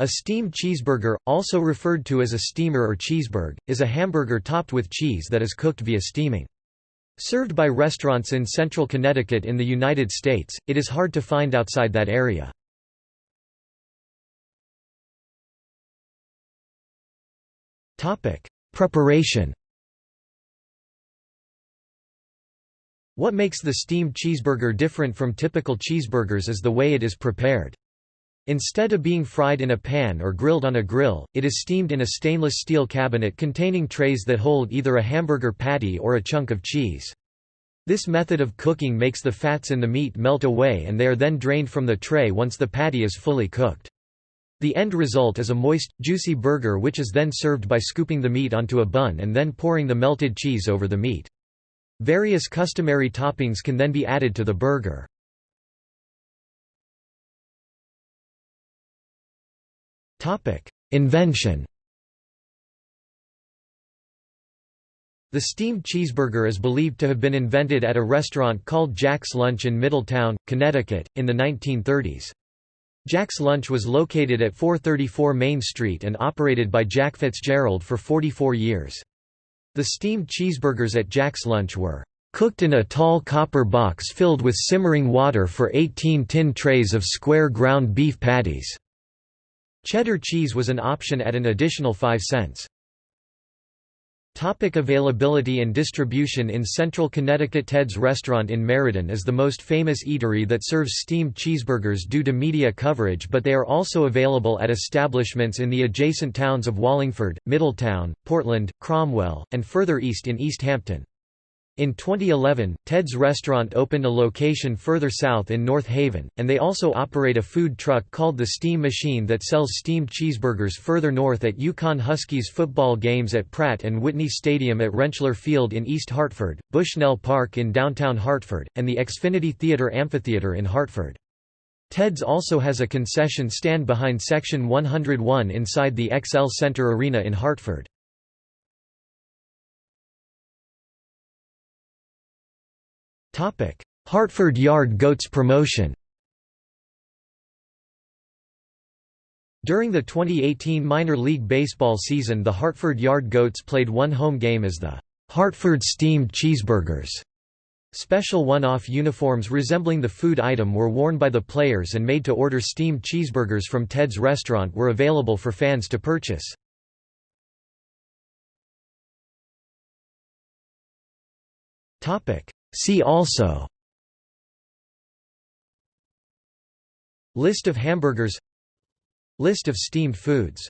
A steamed cheeseburger, also referred to as a steamer or cheeseburger, is a hamburger topped with cheese that is cooked via steaming. Served by restaurants in central Connecticut in the United States, it is hard to find outside that area. Preparation What makes the steamed cheeseburger different from typical cheeseburgers is the way it is prepared. Instead of being fried in a pan or grilled on a grill, it is steamed in a stainless steel cabinet containing trays that hold either a hamburger patty or a chunk of cheese. This method of cooking makes the fats in the meat melt away and they are then drained from the tray once the patty is fully cooked. The end result is a moist, juicy burger which is then served by scooping the meat onto a bun and then pouring the melted cheese over the meat. Various customary toppings can then be added to the burger. Invention The steamed cheeseburger is believed to have been invented at a restaurant called Jack's Lunch in Middletown, Connecticut, in the 1930s. Jack's Lunch was located at 434 Main Street and operated by Jack Fitzgerald for 44 years. The steamed cheeseburgers at Jack's Lunch were cooked in a tall copper box filled with simmering water for 18 tin trays of square ground beef patties. Cheddar cheese was an option at an additional 5 cents. Topic availability and distribution In central Connecticut Ted's Restaurant in Meriden is the most famous eatery that serves steamed cheeseburgers due to media coverage but they are also available at establishments in the adjacent towns of Wallingford, Middletown, Portland, Cromwell, and further east in East Hampton. In 2011, Ted's Restaurant opened a location further south in North Haven, and they also operate a food truck called the Steam Machine that sells steamed cheeseburgers further north at UConn Huskies football games at Pratt and Whitney Stadium at Rentschler Field in East Hartford, Bushnell Park in downtown Hartford, and the Xfinity Theater Amphitheater in Hartford. Ted's also has a concession stand behind Section 101 inside the XL Center Arena in Hartford. Hartford Yard Goats promotion During the 2018 minor league baseball season the Hartford Yard Goats played one home game as the Hartford Steamed Cheeseburgers. Special one-off uniforms resembling the food item were worn by the players and made to order steamed cheeseburgers from Ted's restaurant were available for fans to purchase. See also List of hamburgers List of steamed foods